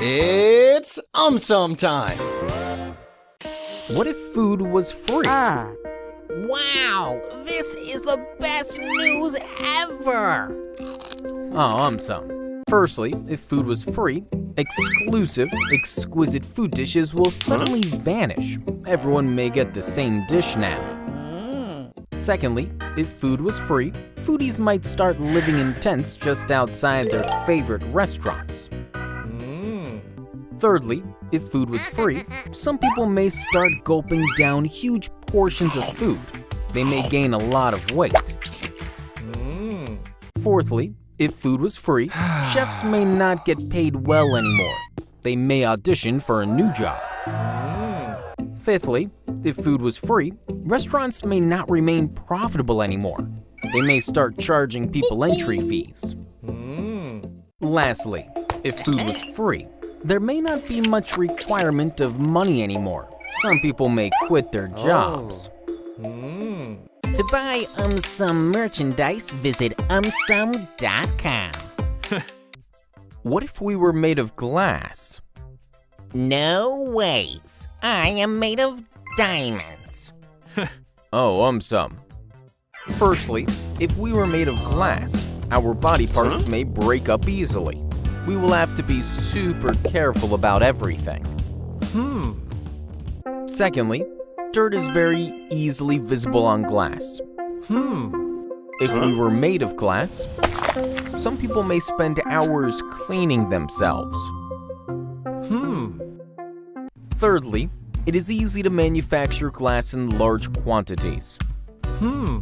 It's um sum time. What if food was free? Wow, this is the best news ever! Oh, um sum. Firstly, if food was free, exclusive, exquisite food dishes will suddenly vanish. Everyone may get the same dish now. Secondly, if food was free, foodies might start living in tents just outside their favorite restaurants. Thirdly, if food was free, some people may start gulping down huge portions of food. They may gain a lot of weight. Fourthly, if food was free, chefs may not get paid well anymore. They may audition for a new job. Fifthly, if food was free, restaurants may not remain profitable anymore. They may start charging people entry fees. Lastly, if food was free, there may not be much requirement of money anymore. Some people may quit their oh. jobs. Hmm. To buy UmSum merchandise, visit umsum.com. What if we were made of glass? No ways. I am made of diamonds. Oh, UmSum. Firstly, if we were made of glass, our body parts may break up easily. We will have to be super careful about everything. Hmm. Secondly, dirt is very easily visible on glass. Hmm. If we were made of glass, some people may spend hours cleaning themselves. Hmm. Thirdly, it is easy to manufacture glass in large quantities. Hmm.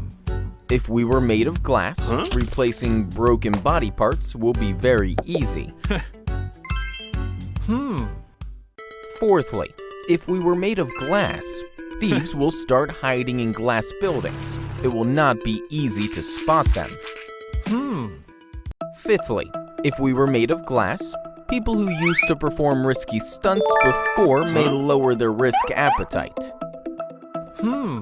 If we were made of glass, replacing broken body parts will be very easy. hmm. Fourthly, if we were made of glass, thieves will start hiding in glass buildings. It will not be easy to spot them. Hmm. Fifthly, if we were made of glass, people who used to perform risky stunts before may lower their risk appetite. Hmm.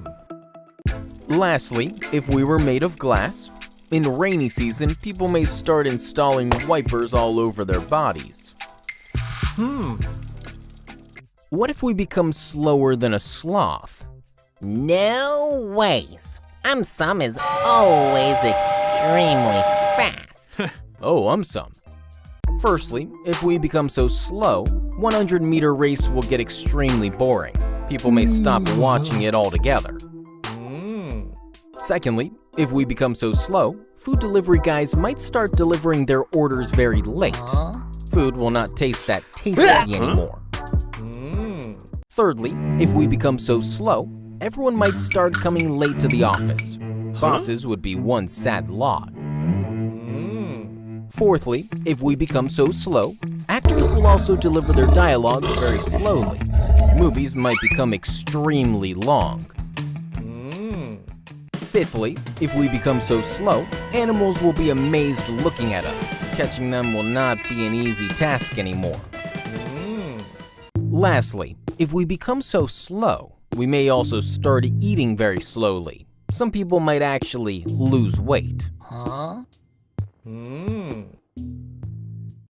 Lastly, if we were made of glass, in rainy season, people may start installing wipers all over their bodies. Hmm. What if we become slower than a sloth? No ways. UmSum is always extremely fast. Oh, um some. Firstly, if we become so slow, 100 meter race will get extremely boring. People may stop watching it altogether. Secondly, if we become so slow, food delivery guys might start delivering their orders very late. Uh-huh. Food will not taste that tasty anymore. Mm. Thirdly, if we become so slow, everyone might start coming late to the office. Bosses would be one sad lot. Mm. Fourthly, if we become so slow, actors will also deliver their dialogues very slowly. Movies might become extremely long. Fifthly, if we become so slow, animals will be amazed looking at us. Catching them will not be an easy task anymore. Lastly, if we become so slow, we may also start eating very slowly. Some people might actually lose weight. Huh? Hmm.